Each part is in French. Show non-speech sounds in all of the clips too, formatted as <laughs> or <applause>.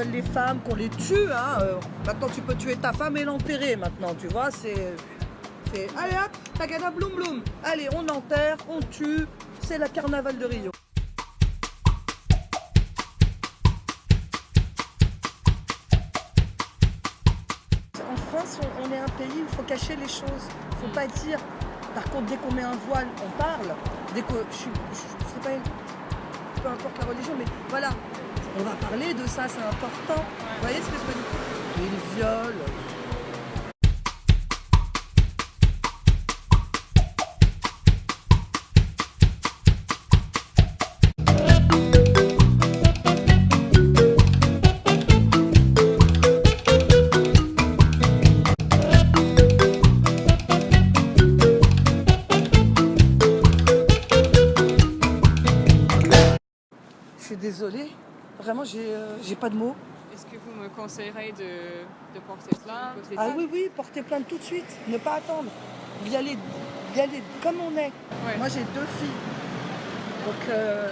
les femmes, qu'on les tue. Hein. Euh, maintenant, tu peux tuer ta femme et l'enterrer maintenant, tu vois. C'est. Allez hop, tagada bloum bloum. Allez, on enterre, on tue. C'est la carnaval de Rio. En France, on, est un pays où il faut cacher les choses. Il faut pas dire. Par contre, dès qu'on met un voile, on parle. Dès que je, je, sais pas, peu importe la religion, mais voilà, on va parler de ça, c'est important. Vous voyez ce que je veux dire? Il viole. Je suis désolée. Vraiment, euh, j'ai pas de mots. Est-ce que vous me conseillerez de, porter plainte? Ah oui, oui, porter plainte tout de suite. Ne pas attendre. Y aller, y aller comme on est. Moi, j'ai deux filles. Donc, euh,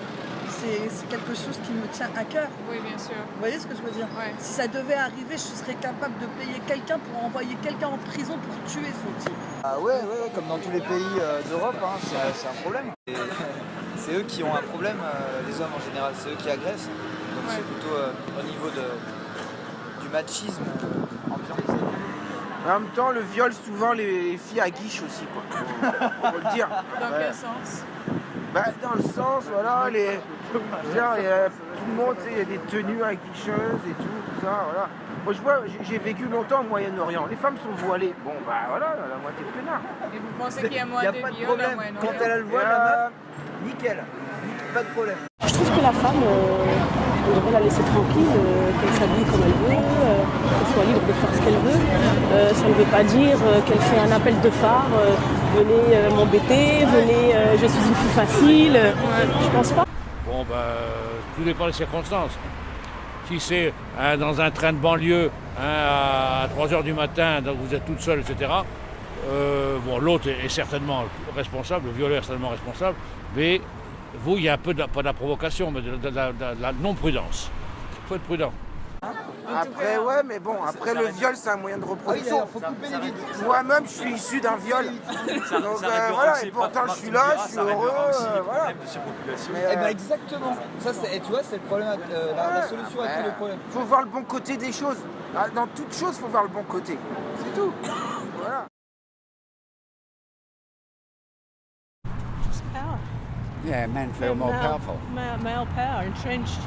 c'est quelque chose qui me tient à cœur. Oui, bien sûr. Vous voyez ce que je veux dire? Si ça devait arriver, je serais capable de payer quelqu'un pour envoyer quelqu'un en prison pour tuer ce type. Ah ouais, ouais, comme dans tous les pays euh, d'Europe, hein, c'est un problème. <laughs> C'est eux qui ont un problème, les hommes en général, c'est eux qui agressent c'est plutôt euh, au niveau de, du machisme ambiant. En même temps, le viol, souvent, les filles à guiche aussi, quoi. Faut, le dire. Dans quel sens? Bah, Dans le sens, voilà, les... Genre, y a, tout le monde, il y a des tenues à guicheuses et tout, tout ça, voilà. Moi, je vois, j'ai vécu longtemps au Moyen-Orient. Les femmes sont voilées. Bon, bah voilà, la moitié de peinard. Et vous pensez qu'il y a moins de, pas de problème. Quand elle a le voile, la meuf, nickel. Pas de problème. Je trouve que la femme, euh, on devrait la laisser tranquille, euh, qu'elle s'habille comme elle veut, euh, qu'elle soit libre de faire ce qu'elle veut. Euh, ça ne veut pas dire qu'elle fait un appel de phare, venez m'embêter, venez, je suis une fille facile. Je pense pas. Bon, bah, tout dépend des circonstances. Si c'est hein, dans un train de banlieue hein, à 3h du matin, donc vous êtes toute seule, etc., bon, l'autre est, certainement responsable, le violeur est certainement responsable, mais vous, il y a un peu, de, pas de la provocation, mais de, la non-prudence. Il faut être prudent. Après, ouais, mais bon, après le viol, c'est un moyen de reproduction. Moi-même, je suis issu d'un viol. Donc euh, voilà, et pourtant, je suis là, je suis heureux. Euh, voilà. Eh ben exactement. Ça, et tu vois, c'est le problème, euh, la, solution à tous les problèmes. Il faut voir le bon côté des choses. Ah, dans toute chose, il faut voir le bon côté. C'est tout. Voilà. Yeah, men feel more male, powerful. Male, male power, entrenched,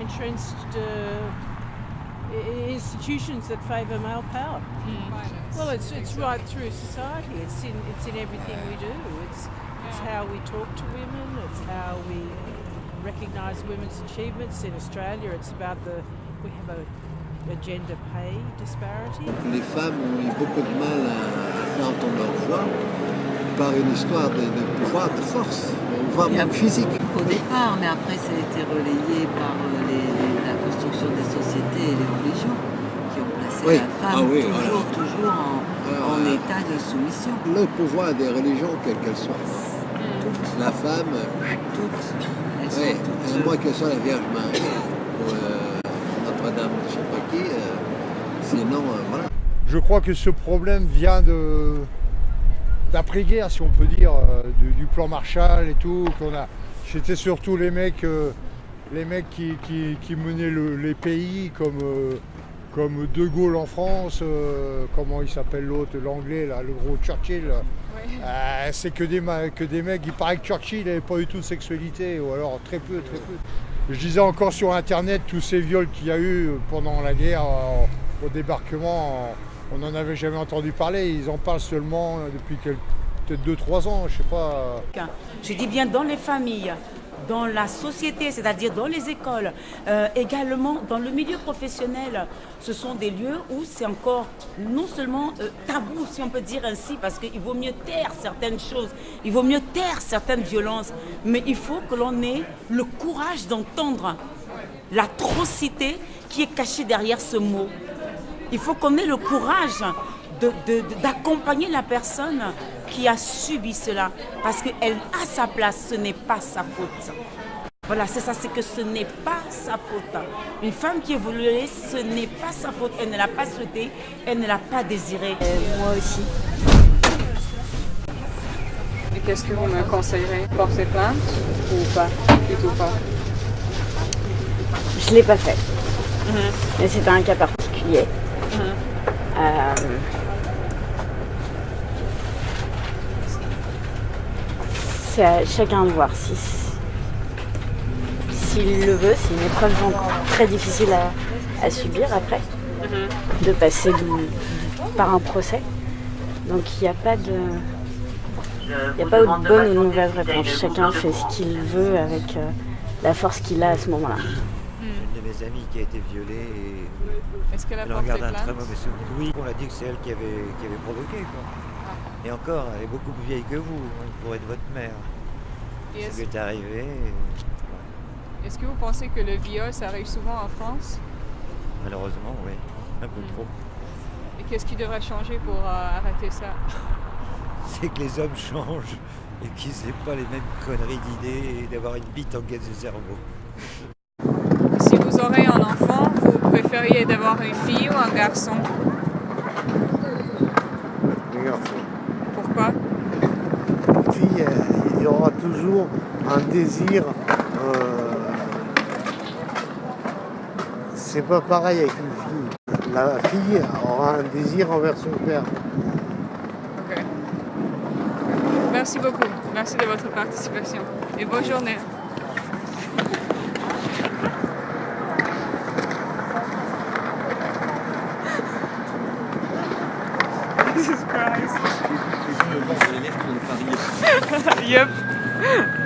entrenched uh, institutions that favour male power. Mm. Well, it's it's right through society. It's in it's in everything we do. It's it's how we talk to women. It's how we recognise women's achievements in Australia. It's about the we have a, a gender pay disparity. Les femmes ont eu beaucoup de mal à, à faire entendre leur voix par une histoire de, de pouvoir, de force. voire même physique. Au départ, mais après ça a été relayé par euh, les, la construction des sociétés et les religions qui ont placé la femme ah toujours, toujours en, ah, en, état de soumission. Le pouvoir des religions, quelles qu'elles soient. Toutes. La femme. Toutes. Elles sont toutes. Moins soit la Vierge Marie ou euh, Notre-Dame, je ne sais pas qui. Euh, sinon, euh, voilà. Je crois que ce problème vient de d'après-guerre, si on peut dire, euh, du, plan Marshall et tout. qu'on a. C'était surtout les mecs, euh, les mecs qui, qui, menaient les pays comme, euh, comme De Gaulle en France, comment il s'appelle l'autre, l'anglais, là, le gros Churchill. c'est que des, que des mecs, il paraît que Churchill n'avait pas du tout de sexualité, ou alors très peu, très peu. Je disais encore sur internet tous ces viols qu'il y a eu pendant la guerre au débarquement on n'en avait jamais entendu parler. Ils en parlent seulement depuis peut-être 2-3 ans, je sais pas. Je dis bien dans les familles, dans la société, c'est-à-dire dans les écoles, euh, également dans le milieu professionnel. Ce sont des lieux où c'est encore non seulement euh, tabou, si on peut dire ainsi, parce qu'il vaut mieux taire certaines choses, il vaut mieux taire certaines violences, mais il faut que l'on ait le courage d'entendre l'atrocité qui est cachée derrière ce mot. Il faut qu'on ait le courage d'accompagner la personne qui a subi cela. Parce qu'elle a sa place, ce n'est pas sa faute. Voilà, c'est ça, c'est que ce n'est pas sa faute. Une femme qui est violée, ce n'est pas sa faute. Elle ne l'a pas souhaité, elle ne l'a pas désiré. moi aussi. Et qu'est-ce que vous me conseillerez? Porter plainte ou pas? Du tout pas Je ne l'ai pas fait. Mais c'était un cas particulier. Euh, c'est à chacun de voir si s'il le veut. C'est une épreuve très difficile à, à subir après, de passer par un procès. Donc il n'y a pas de, il n'y a pas de bonne ou de mauvaise réponse. Chacun fait ce qu'il veut avec euh, la force qu'il a à ce moment-là. Une de mes amies qui a été violée et Est-ce qu'elle a elle porté garde un très mauvais souvenir. Oui, on a dit que c'est elle qui avait, qui avait provoqué. Quoi. Et encore, elle est beaucoup plus vieille que vous, hein, pour être votre mère. Et Ce qui est arrivé. et- Est-ce que vous pensez que le viol, ça arrive souvent en France? Malheureusement, oui. Un peu trop. Et qu'est-ce qui devrait changer pour euh, arrêter ça? <laughs> C'est que les hommes changent et qu'ils n'aient pas les mêmes conneries d'idées et d'avoir une bite en guise de cerveau. Vous aurez un enfant, vous préfériez d'avoir une fille ou un garçon? Les garçons. Pourquoi? Une fille, euh, il y aura toujours un désir. euh, c'est pas pareil avec une fille. La fille aura un désir envers son père. Ok. Merci beaucoup. Merci de votre participation. Et bonne journée. Jesus Christ. yep. <laughs>